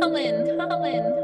Colin, Colin,